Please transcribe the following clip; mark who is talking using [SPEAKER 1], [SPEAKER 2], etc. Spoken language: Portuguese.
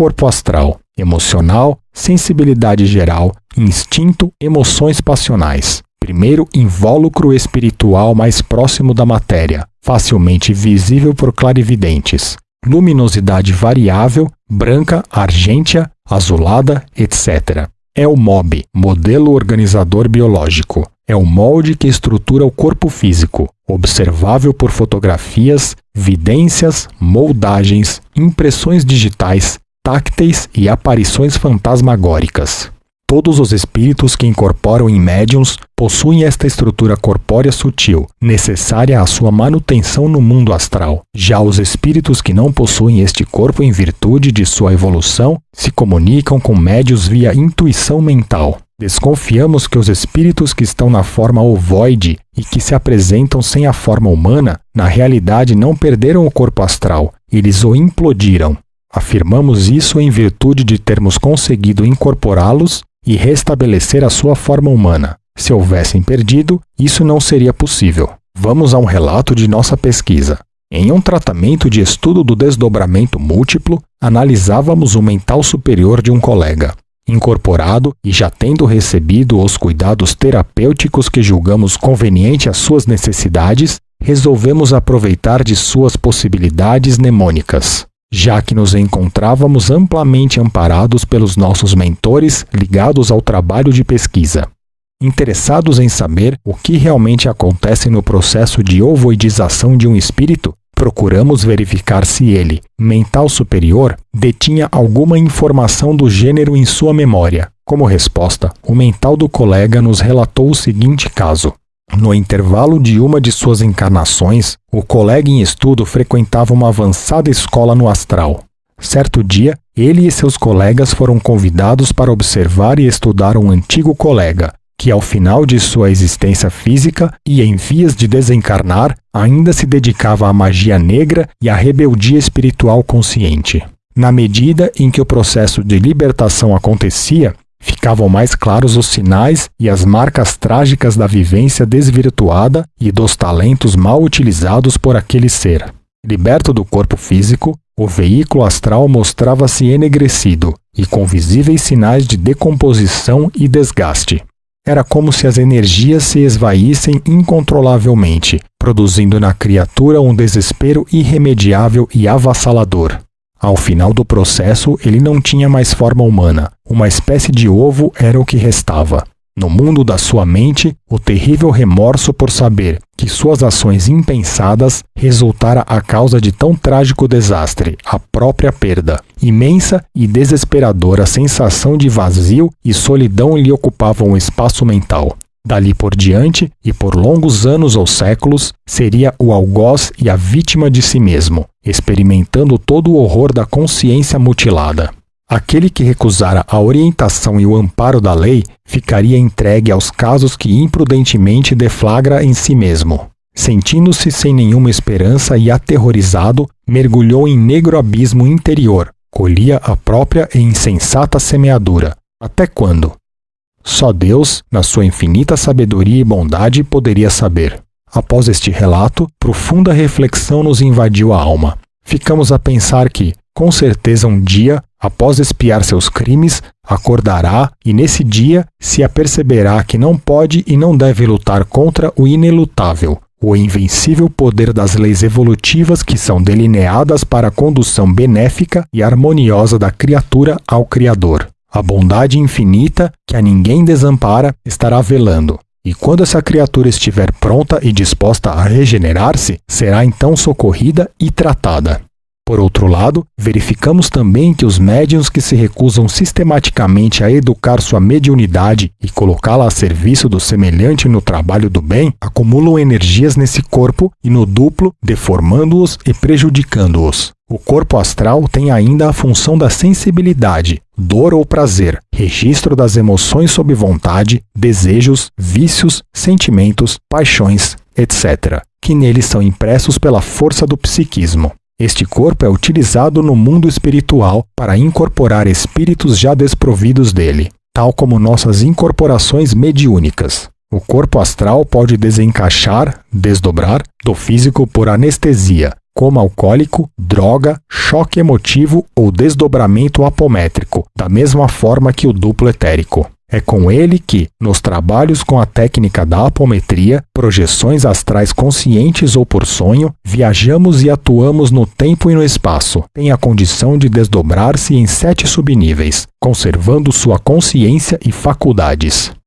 [SPEAKER 1] corpo astral? Emocional, sensibilidade geral, instinto, emoções passionais. Primeiro, invólucro espiritual mais próximo da matéria, facilmente visível por clarividentes. Luminosidade variável, branca, argêntea, azulada, etc. É o MOB, modelo organizador biológico. É o molde que estrutura o corpo físico, observável por fotografias, vidências, moldagens, impressões digitais, tácteis e aparições fantasmagóricas. Todos os espíritos que incorporam em médiums possuem esta estrutura corpórea sutil, necessária à sua manutenção no mundo astral. Já os espíritos que não possuem este corpo em virtude de sua evolução se comunicam com médios via intuição mental. Desconfiamos que os espíritos que estão na forma ovoide e que se apresentam sem a forma humana, na realidade não perderam o corpo astral, eles o implodiram. Afirmamos isso em virtude de termos conseguido incorporá-los e restabelecer a sua forma humana. Se houvessem perdido, isso não seria possível. Vamos a um relato de nossa pesquisa. Em um tratamento de estudo do desdobramento múltiplo, analisávamos o mental superior de um colega. Incorporado e já tendo recebido os cuidados terapêuticos que julgamos conveniente às suas necessidades, resolvemos aproveitar de suas possibilidades mnemônicas já que nos encontrávamos amplamente amparados pelos nossos mentores ligados ao trabalho de pesquisa. Interessados em saber o que realmente acontece no processo de ovoidização de um espírito, procuramos verificar se ele, mental superior, detinha alguma informação do gênero em sua memória. Como resposta, o mental do colega nos relatou o seguinte caso. No intervalo de uma de suas encarnações, o colega em estudo frequentava uma avançada escola no astral. Certo dia, ele e seus colegas foram convidados para observar e estudar um antigo colega, que ao final de sua existência física e em vias de desencarnar, ainda se dedicava à magia negra e à rebeldia espiritual consciente. Na medida em que o processo de libertação acontecia, Ficavam mais claros os sinais e as marcas trágicas da vivência desvirtuada e dos talentos mal utilizados por aquele ser. Liberto do corpo físico, o veículo astral mostrava-se enegrecido e com visíveis sinais de decomposição e desgaste. Era como se as energias se esvaíssem incontrolavelmente, produzindo na criatura um desespero irremediável e avassalador. Ao final do processo, ele não tinha mais forma humana. Uma espécie de ovo era o que restava. No mundo da sua mente, o terrível remorso por saber que suas ações impensadas resultara a causa de tão trágico desastre, a própria perda. Imensa e desesperadora sensação de vazio e solidão lhe ocupavam o espaço mental. Dali por diante, e por longos anos ou séculos, seria o algoz e a vítima de si mesmo, experimentando todo o horror da consciência mutilada. Aquele que recusara a orientação e o amparo da lei ficaria entregue aos casos que imprudentemente deflagra em si mesmo. Sentindo-se sem nenhuma esperança e aterrorizado, mergulhou em negro abismo interior, colhia a própria e insensata semeadura. Até quando? Só Deus, na sua infinita sabedoria e bondade, poderia saber. Após este relato, profunda reflexão nos invadiu a alma. Ficamos a pensar que, com certeza, um dia, após espiar seus crimes, acordará e nesse dia se aperceberá que não pode e não deve lutar contra o inelutável, o invencível poder das leis evolutivas que são delineadas para a condução benéfica e harmoniosa da criatura ao Criador. A bondade infinita, que a ninguém desampara, estará velando. E quando essa criatura estiver pronta e disposta a regenerar-se, será então socorrida e tratada. Por outro lado, verificamos também que os médiuns que se recusam sistematicamente a educar sua mediunidade e colocá-la a serviço do semelhante no trabalho do bem, acumulam energias nesse corpo e no duplo, deformando-os e prejudicando-os. O corpo astral tem ainda a função da sensibilidade, dor ou prazer, registro das emoções sob vontade, desejos, vícios, sentimentos, paixões, etc., que neles são impressos pela força do psiquismo. Este corpo é utilizado no mundo espiritual para incorporar espíritos já desprovidos dele, tal como nossas incorporações mediúnicas. O corpo astral pode desencaixar, desdobrar, do físico por anestesia, coma alcoólico, droga, choque emotivo ou desdobramento apométrico, da mesma forma que o duplo etérico. É com ele que, nos trabalhos com a técnica da apometria, projeções astrais conscientes ou por sonho, viajamos e atuamos no tempo e no espaço. Tem a condição de desdobrar-se em sete subníveis, conservando sua consciência e faculdades.